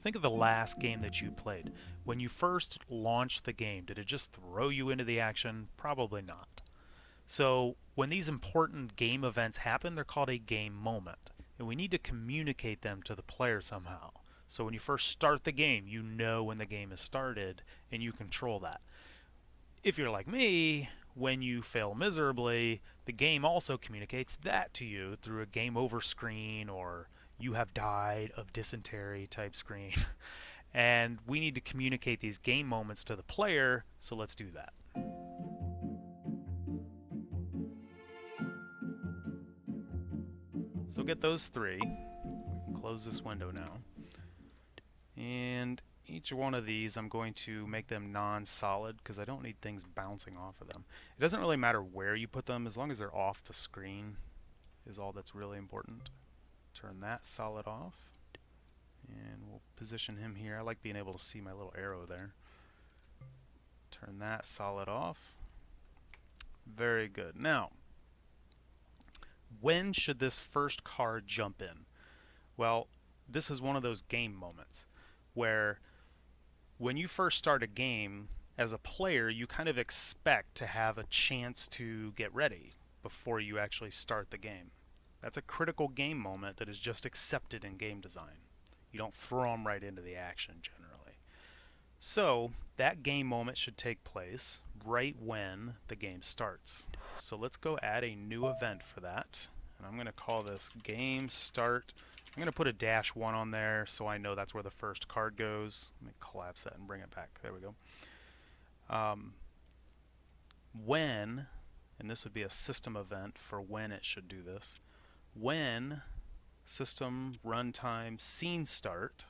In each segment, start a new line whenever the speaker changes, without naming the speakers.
Think of the last game that you played. When you first launched the game, did it just throw you into the action? Probably not. So when these important game events happen, they're called a game moment. And we need to communicate them to the player somehow. So when you first start the game, you know when the game has started and you control that. If you're like me, when you fail miserably, the game also communicates that to you through a game over screen or you have died of dysentery type screen. and we need to communicate these game moments to the player, so let's do that. So get those three. We can close this window now. And each one of these I'm going to make them non-solid because I don't need things bouncing off of them. It doesn't really matter where you put them as long as they're off the screen is all that's really important. Turn that solid off and we'll position him here. I like being able to see my little arrow there. Turn that solid off. Very good. Now, when should this first card jump in? Well, this is one of those game moments where when you first start a game as a player, you kind of expect to have a chance to get ready before you actually start the game. That's a critical game moment that is just accepted in game design. You don't throw them right into the action generally. So that game moment should take place right when the game starts. So let's go add a new event for that. And I'm going to call this game start. I'm going to put a dash 1 on there so I know that's where the first card goes. Let me collapse that and bring it back. There we go. Um, when, and this would be a system event for when it should do this, when system runtime scene start,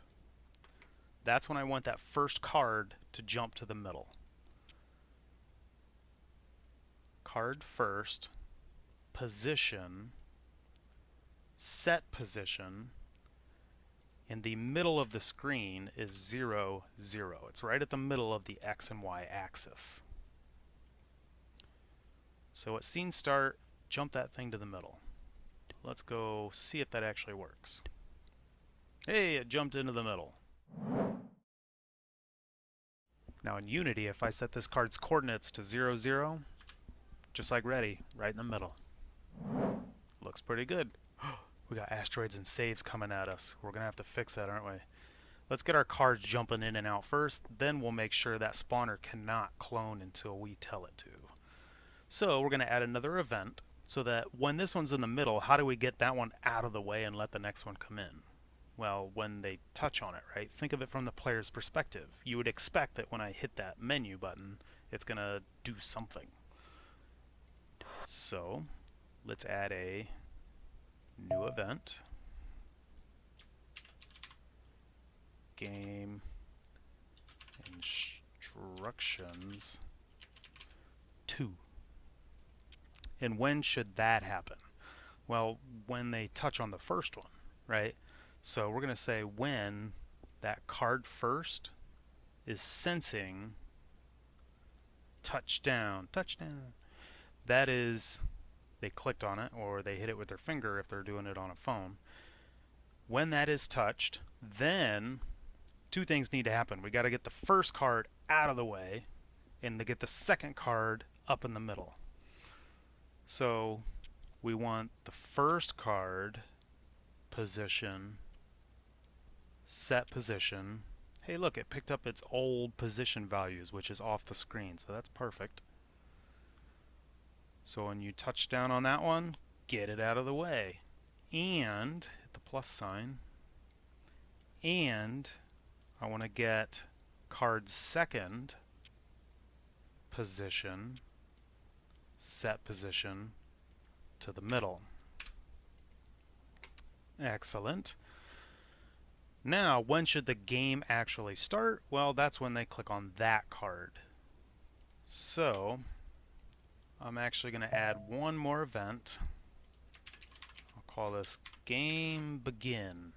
that's when I want that first card to jump to the middle. Card first, position, set position, in the middle of the screen is 0, 0. It's right at the middle of the X and Y axis. So at scene start, jump that thing to the middle. Let's go see if that actually works. Hey, it jumped into the middle. Now in Unity, if I set this card's coordinates to 0, 0, just like ready, right in the middle. Looks pretty good. we got asteroids and saves coming at us. We're going to have to fix that, aren't we? Let's get our cards jumping in and out first, then we'll make sure that spawner cannot clone until we tell it to. So we're going to add another event so that when this one's in the middle, how do we get that one out of the way and let the next one come in? Well, when they touch on it, right? Think of it from the player's perspective. You would expect that when I hit that menu button, it's going to do something. So, let's add a new event. Game instructions 2. And when should that happen? Well, when they touch on the first one, right? So we're going to say when that card first is sensing touchdown, touchdown. That is, they clicked on it or they hit it with their finger if they're doing it on a phone. When that is touched, then two things need to happen. We got to get the first card out of the way and to get the second card up in the middle. So we want the first card position, set position. Hey look, it picked up its old position values, which is off the screen, so that's perfect. So when you touch down on that one, get it out of the way. And, hit the plus sign, and I want to get card second position set position to the middle. Excellent. Now, when should the game actually start? Well, that's when they click on that card. So, I'm actually going to add one more event. I'll call this Game Begin.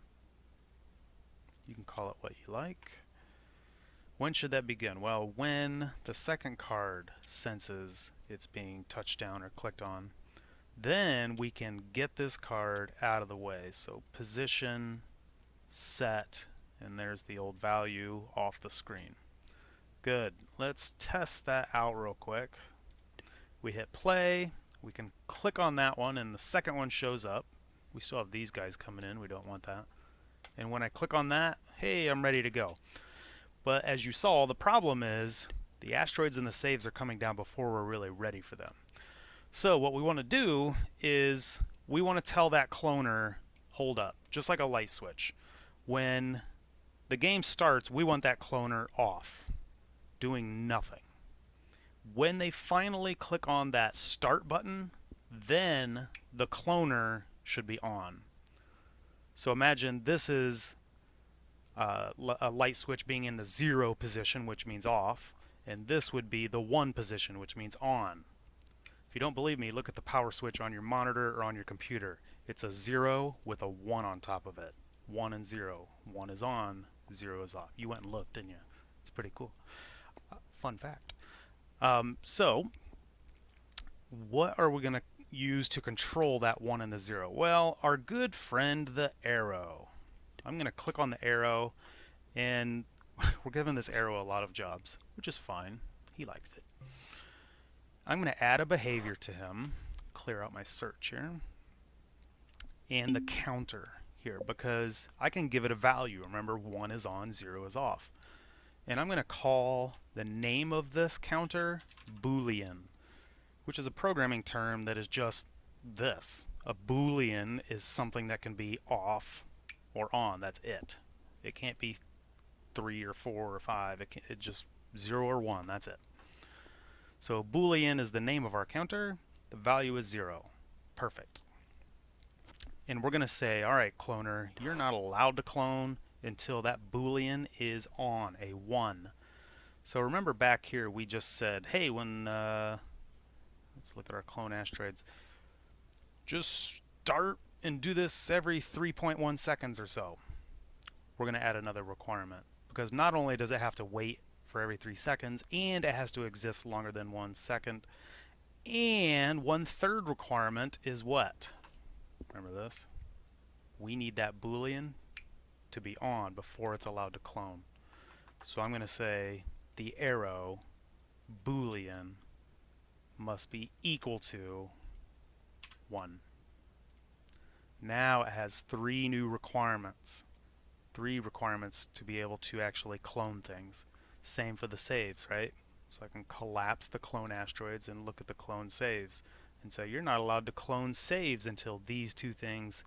You can call it what you like. When should that begin? Well, when the second card senses it's being touched down or clicked on, then we can get this card out of the way. So position, set, and there's the old value off the screen. Good. Let's test that out real quick. We hit play. We can click on that one, and the second one shows up. We still have these guys coming in. We don't want that. And when I click on that, hey, I'm ready to go. But as you saw, the problem is the asteroids and the saves are coming down before we're really ready for them. So what we want to do is we want to tell that cloner, hold up, just like a light switch. When the game starts, we want that cloner off, doing nothing. When they finally click on that start button, then the cloner should be on. So imagine this is uh, a light switch being in the zero position, which means off, and this would be the one position, which means on. If you don't believe me, look at the power switch on your monitor or on your computer. It's a zero with a one on top of it. One and zero. One is on, zero is off. You went and looked, didn't you? It's pretty cool. Uh, fun fact. Um, so, what are we going to use to control that 1 and the 0? Well, our good friend the arrow. I'm going to click on the arrow and we're giving this arrow a lot of jobs, which is fine. He likes it. I'm going to add a behavior to him, clear out my search here, and the counter here because I can give it a value. Remember, 1 is on, 0 is off. And I'm going to call the name of this counter Boolean which is a programming term that is just this. A boolean is something that can be off or on. That's it. It can't be three or four or five. It, can, it just zero or one. That's it. So boolean is the name of our counter. The value is zero. Perfect. And we're going to say, all right, cloner, you're not allowed to clone until that boolean is on, a 1. So remember back here we just said, hey, when uh, Let's look at our clone asteroids. Just start and do this every 3.1 seconds or so. We're going to add another requirement because not only does it have to wait for every three seconds and it has to exist longer than one second and one third requirement is what? Remember this? We need that boolean to be on before it's allowed to clone. So I'm going to say the arrow boolean must be equal to 1. Now it has three new requirements. Three requirements to be able to actually clone things. Same for the saves, right? So I can collapse the clone asteroids and look at the clone saves and say you're not allowed to clone saves until these two things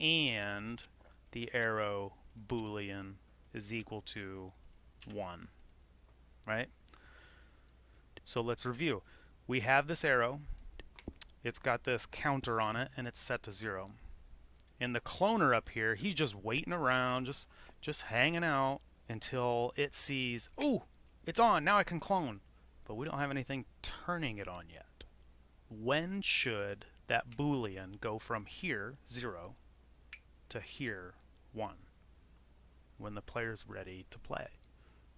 and the arrow boolean is equal to 1. Right? So let's review we have this arrow. It's got this counter on it, and it's set to zero. And the cloner up here, he's just waiting around, just just hanging out until it sees, oh, it's on, now I can clone. But we don't have anything turning it on yet. When should that boolean go from here, 0, to here, 1? When the player's ready to play.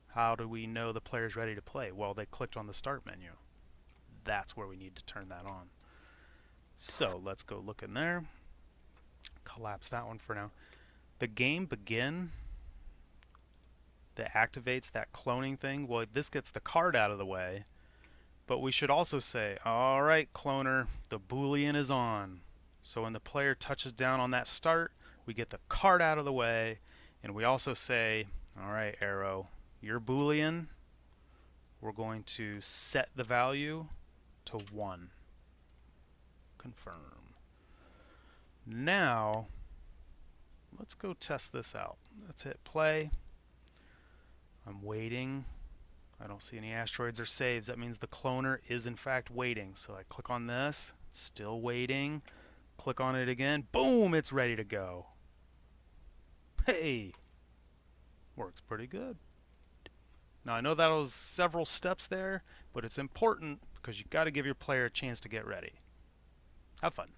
How do we know the player's ready to play? Well, they clicked on the start menu that's where we need to turn that on. So let's go look in there. Collapse that one for now. The game begin that activates that cloning thing. Well, this gets the card out of the way. But we should also say, all right, cloner, the Boolean is on. So when the player touches down on that start, we get the card out of the way. And we also say, all right, arrow, your Boolean, we're going to set the value to 1. Confirm. Now, let's go test this out. Let's hit play. I'm waiting. I don't see any asteroids or saves. That means the cloner is in fact waiting. So I click on this, still waiting. Click on it again. Boom, it's ready to go. Hey, works pretty good. Now I know that was several steps there, but it's important because you've got to give your player a chance to get ready. Have fun.